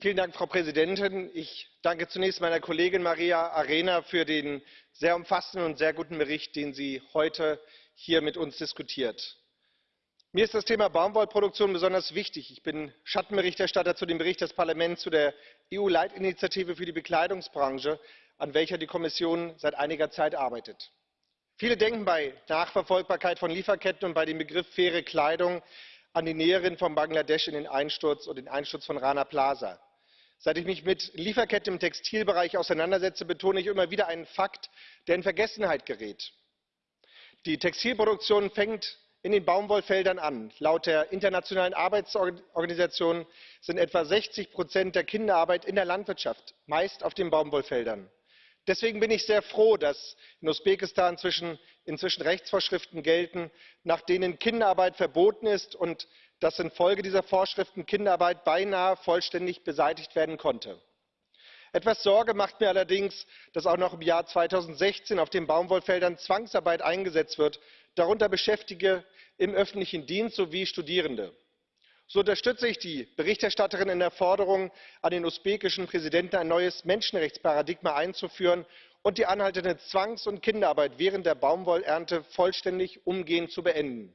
frau präsidentin! ich danke zunächst meiner kollegin maria arena für den sehr umfassenden und sehr guten bericht den sie heute hier mit uns diskutiert. mir ist das thema baumwollproduktion besonders wichtig. ich bin schattenberichterstatter zu dem bericht des parlaments zu der eu leitinitiative für die bekleidungsbranche an welcher die kommission seit einiger zeit arbeitet. viele denken bei nachverfolgbarkeit von lieferketten und bei dem begriff faire kleidung an die näherin von bangladesch in den einsturz und den einsturz von rana plaza seit ich mich mit lieferketten im textilbereich auseinandersetze betone ich immer wieder einen fakt der in vergessenheit gerät die textilproduktion fängt in den baumwollfeldern an. laut der internationalen arbeitsorganisation sind etwa sechzig der kinderarbeit in der landwirtschaft meist auf den baumwollfeldern. deswegen bin ich sehr froh dass in usbekistan inzwischen rechtsvorschriften gelten nach denen kinderarbeit verboten ist und dass infolge dieser vorschriften kinderarbeit beinahe vollständig beseitigt werden konnte. etwas sorge macht mir allerdings dass auch noch im jahr zweitausendsechzehn auf den baumwollfeldern zwangsarbeit eingesetzt wird darunter beschäftigte im öffentlichen dienst sowie studierende. so unterstütze ich die berichterstatterin in der forderung an den usbekischen präsidenten ein neues menschenrechtsparadigma einzuführen und die anhaltende zwangs und kinderarbeit während der baumwollernte vollständig umgehend zu beenden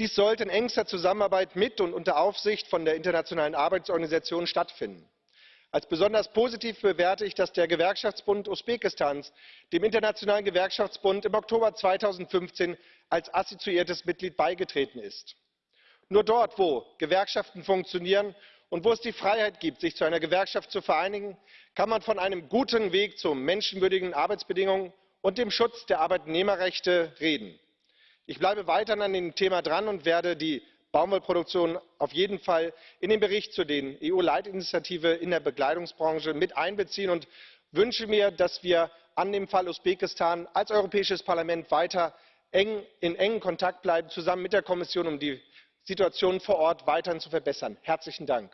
dies sollte in engster zusammenarbeit mit und unter aufsicht von der internationalen arbeitsorganisation stattfinden. als besonders positiv bewerte ich dass der gewerkschaftsbund usbekistans dem internationalen gewerkschaftsbund im oktober zweitausendfünfzehn als assoziiertes mitglied beigetreten ist. nur dort wo gewerkschaften funktionieren und wo es die freiheit gibt sich zu einer gewerkschaft zu vereinigen kann man von einem guten weg zu menschenwürdigen arbeitsbedingungen und dem schutz der arbeitnehmerrechte reden ich bleibe weiterhin an dem thema dran und werde die baumwollproduktion auf jeden fall in den bericht zur eu leitinitiative in der bekleidungsbranche mit einbeziehen und wünsche mir dass wir an dem fall usbekistan als europäisches parlament weiter in engem kontakt bleiben zusammen mit der kommission um die situation vor ort weiterhin zu verbessern. herzlichen dank!